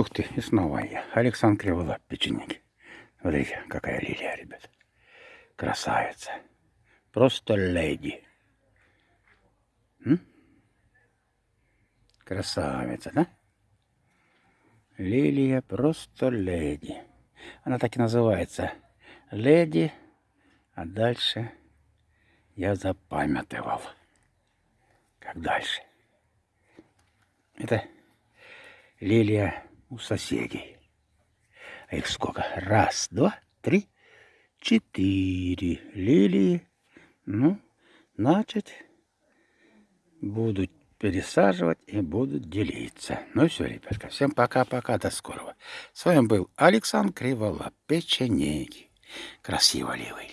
Ух ты, и снова я. Александр Криволап, печенеги. Смотрите, какая лилия, ребят. Красавица. Просто леди. М? Красавица, да? Лилия просто леди. Она так и называется. Леди. А дальше я запамятовал. Как дальше. Это лилия у соседей. А их сколько? Раз, два, три, четыре лилии. Ну, значит, будут пересаживать и будут делиться. Ну все, ребятка, всем пока-пока, до скорого. С вами был Александр Криволап, печенеги. Красиво ливый.